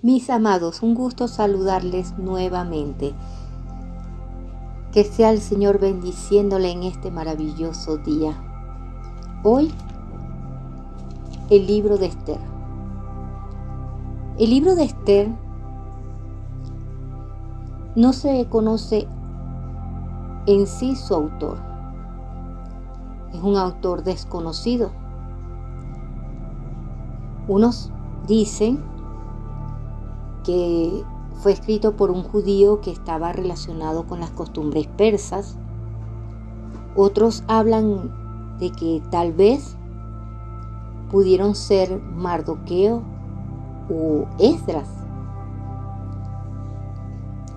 Mis amados, un gusto saludarles nuevamente. Que sea el Señor bendiciéndole en este maravilloso día. Hoy, el libro de Esther. El libro de Esther no se conoce en sí su autor. Es un autor desconocido. Unos dicen que fue escrito por un judío que estaba relacionado con las costumbres persas. Otros hablan de que tal vez pudieron ser Mardoqueo o Esdras.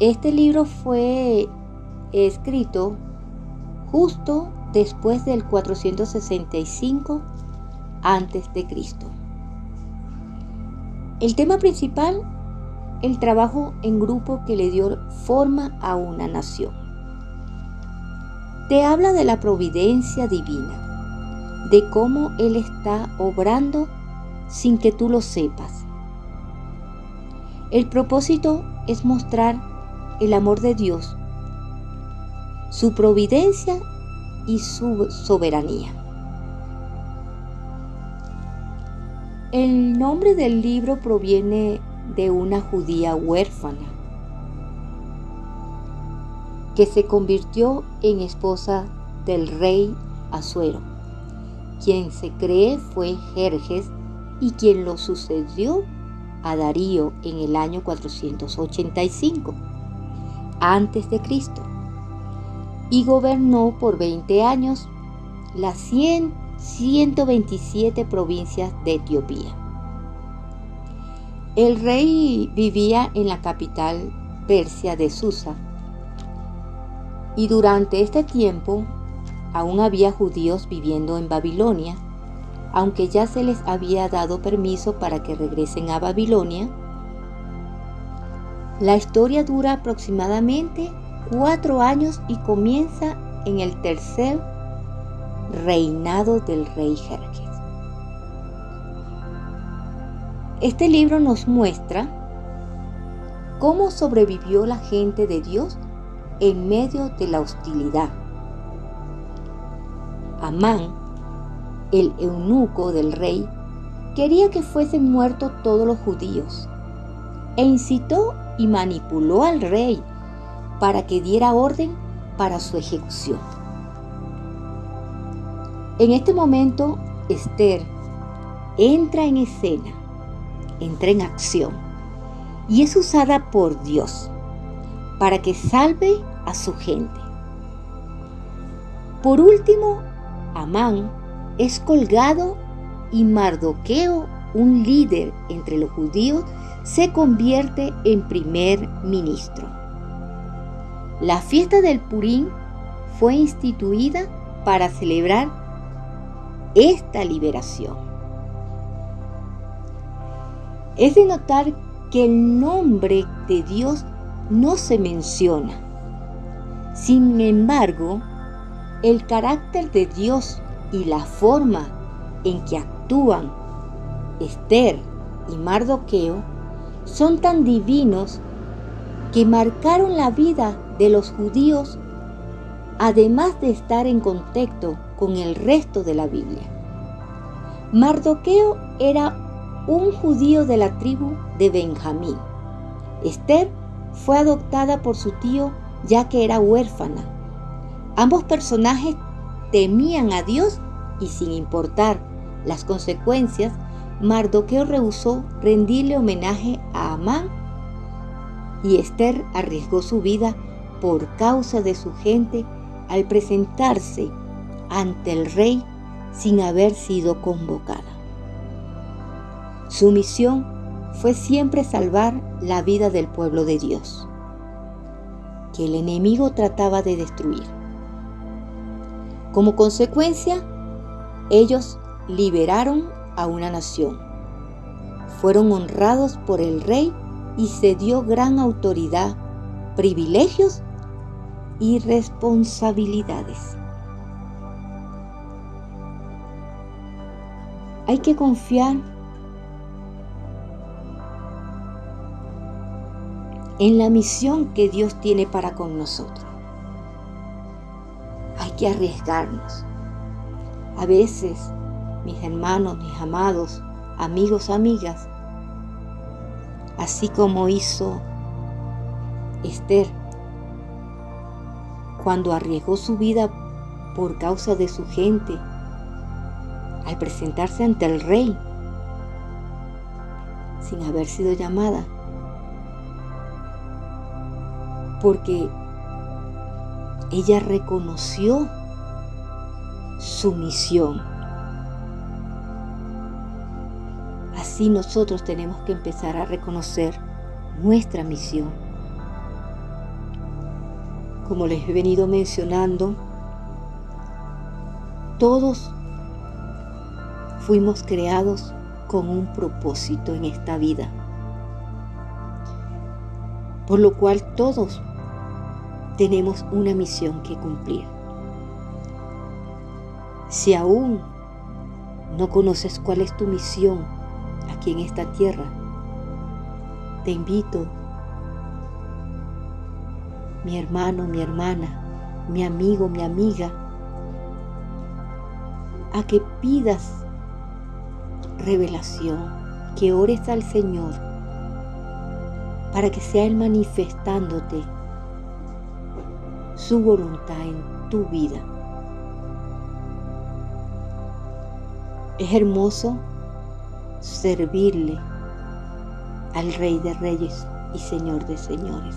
Este libro fue escrito justo después del 465 antes de Cristo. El tema principal el trabajo en grupo que le dio forma a una nación. Te habla de la providencia divina, de cómo Él está obrando sin que tú lo sepas. El propósito es mostrar el amor de Dios, su providencia y su soberanía. El nombre del libro proviene de una judía huérfana que se convirtió en esposa del rey Asuero, quien se cree fue Jerjes y quien lo sucedió a Darío en el año 485 antes de Cristo y gobernó por 20 años las 100, 127 provincias de Etiopía. El rey vivía en la capital persia de Susa y durante este tiempo aún había judíos viviendo en Babilonia, aunque ya se les había dado permiso para que regresen a Babilonia. La historia dura aproximadamente cuatro años y comienza en el tercer reinado del rey Jerjes. Este libro nos muestra cómo sobrevivió la gente de Dios en medio de la hostilidad. Amán, el eunuco del rey, quería que fuesen muertos todos los judíos e incitó y manipuló al rey para que diera orden para su ejecución. En este momento, Esther entra en escena entra en acción y es usada por Dios para que salve a su gente. Por último, Amán es colgado y Mardoqueo, un líder entre los judíos, se convierte en primer ministro. La fiesta del Purín fue instituida para celebrar esta liberación. Es de notar que el nombre de Dios no se menciona. Sin embargo, el carácter de Dios y la forma en que actúan Esther y Mardoqueo son tan divinos que marcaron la vida de los judíos, además de estar en contacto con el resto de la Biblia. Mardoqueo era un judío de la tribu de Benjamín. Esther fue adoptada por su tío ya que era huérfana. Ambos personajes temían a Dios y sin importar las consecuencias, Mardoqueo rehusó rendirle homenaje a Amán y Esther arriesgó su vida por causa de su gente al presentarse ante el rey sin haber sido convocada. Su misión fue siempre salvar la vida del pueblo de Dios, que el enemigo trataba de destruir. Como consecuencia, ellos liberaron a una nación. Fueron honrados por el rey y se dio gran autoridad, privilegios y responsabilidades. Hay que confiar en la misión que Dios tiene para con nosotros. Hay que arriesgarnos. A veces, mis hermanos, mis amados, amigos, amigas, así como hizo Esther cuando arriesgó su vida por causa de su gente al presentarse ante el rey sin haber sido llamada. Porque ella reconoció su misión. Así nosotros tenemos que empezar a reconocer nuestra misión. Como les he venido mencionando, todos fuimos creados con un propósito en esta vida. Por lo cual todos tenemos una misión que cumplir. Si aún no conoces cuál es tu misión aquí en esta tierra, te invito, mi hermano, mi hermana, mi amigo, mi amiga, a que pidas revelación, que ores al Señor para que sea Él manifestándote su voluntad en tu vida. Es hermoso servirle al Rey de Reyes y Señor de Señores.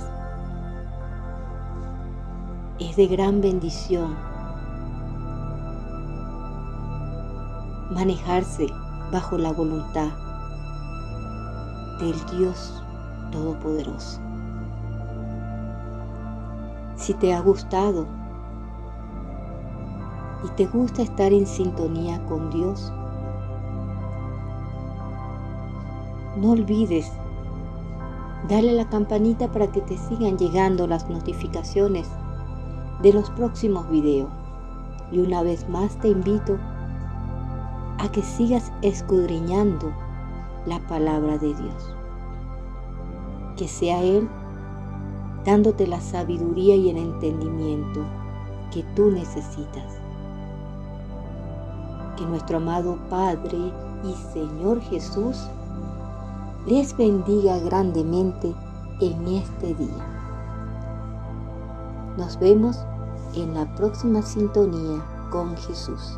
Es de gran bendición manejarse bajo la voluntad del Dios Todopoderoso. Si te ha gustado y te gusta estar en sintonía con Dios, no olvides darle a la campanita para que te sigan llegando las notificaciones de los próximos videos. Y una vez más te invito a que sigas escudriñando la palabra de Dios. Que sea Él dándote la sabiduría y el entendimiento que tú necesitas. Que nuestro amado Padre y Señor Jesús les bendiga grandemente en este día. Nos vemos en la próxima sintonía con Jesús.